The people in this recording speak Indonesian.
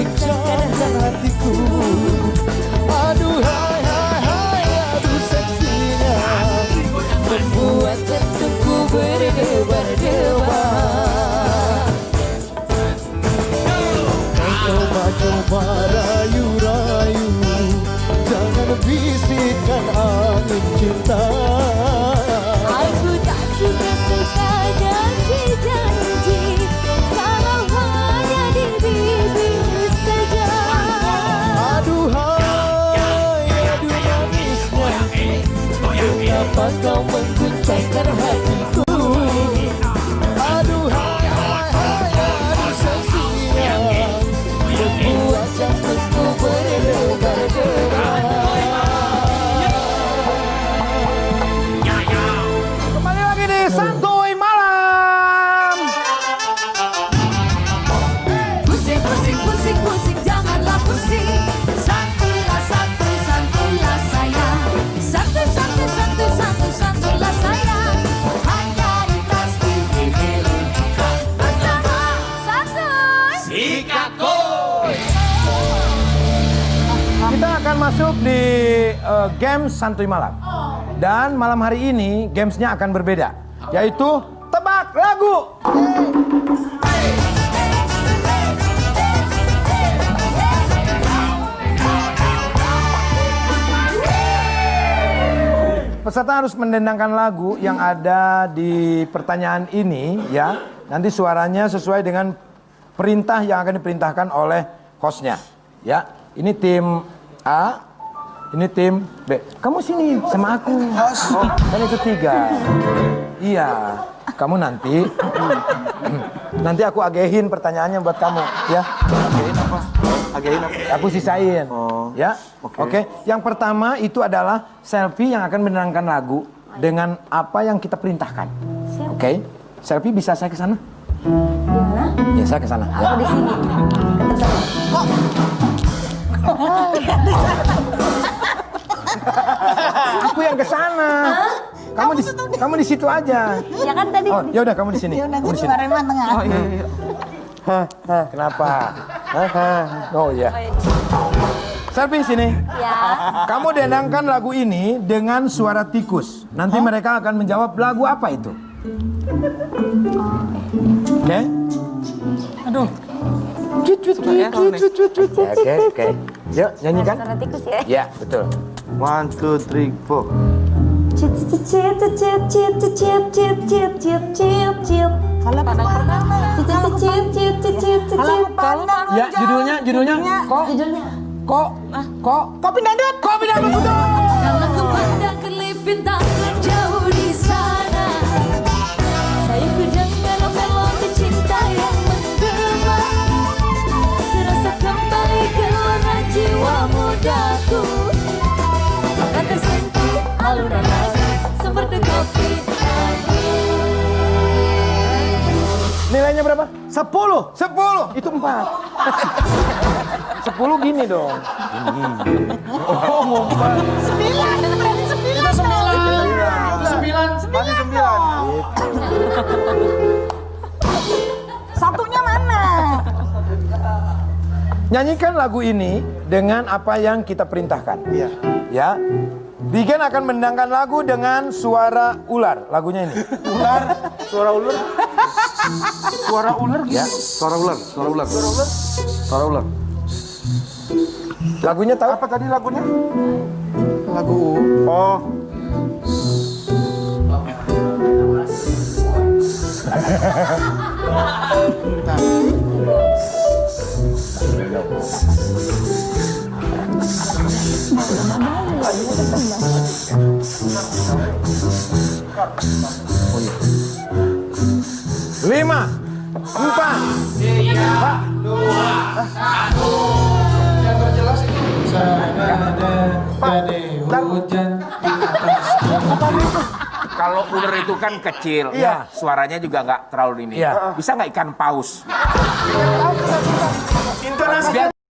Hatiku. Aduh Membuat berdebar. Coba-coba rayu-rayu Jangan bisikkan angin cinta. เราเหมือนคุณใจกระ Santuy Kita akan masuk di eh, game Santuy Malam. Dan malam hari ini gamesnya akan berbeda, yaitu tebak lagu. Peserta harus mendendangkan lagu yang ada di pertanyaan ini ya. Nanti suaranya sesuai dengan perintah yang akan diperintahkan oleh hostnya. Ya, ini tim A, ini tim B. Kamu sini sama aku. Oh, kan itu tiga. Iya, kamu nanti nanti aku agehin pertanyaannya buat kamu ya. Agein apa? Agein apa? Aku sisain. Oh, ya. oke. Oke. Yang pertama itu adalah selfie yang akan menerangkan lagu dengan apa yang kita perintahkan. Oke. Selfie bisa saya ke sana? Ya, saya ke sana. Ya. di sini Aku yang ke sana. Kamu di kamu di situ aja. Ya kan tadi Oh, ya udah kamu di sini. Kamu di sini. Oh iya iya. Kenapa? Hah? Oh iya. Selfie sini. Ya Kamu dendangkan lagu ini dengan suara tikus. Nanti mereka akan menjawab lagu apa itu. Oke? Aduh. Cut, ya, cut, cut, cut, cut. Oke, oke. Yuk, nyanyikan. Suara tikus ya Ya, betul. One, two, three, four. Cip cip cip cip cip cip cip cip cip cip cip cip Kalau pertama, cip cip cip cip cip cip cip kalau pandang Ya, judulnya, judulnya. Kok, judulnya kok, kok. kopi dadut, kopi dadut betul. Nilainya berapa? Sepuluh. Sepuluh. Itu empat. Sepuluh gini dong. Gini. Oh, ngumpat. Sembilan, berarti sembilan. Itu sembilan. Sembilan. Masih sembilan. Satunya mana? Nyanyikan lagu ini dengan apa yang kita perintahkan. Iya. Ya. Bigen akan mendangkan lagu dengan suara ular. Lagunya ini. Ular. Suara ular. Suara ular gitu. Ya. Suara ular. Suara ular. Suara ular. Suara ular. Lagunya tahu? Apa tadi lagunya? Lagu Oh. Lima, empat, Kalau ular itu kan kecil, Iya. suaranya juga nggak terlalu ini. Iya. Bisa nggak ikan paus? Intonasi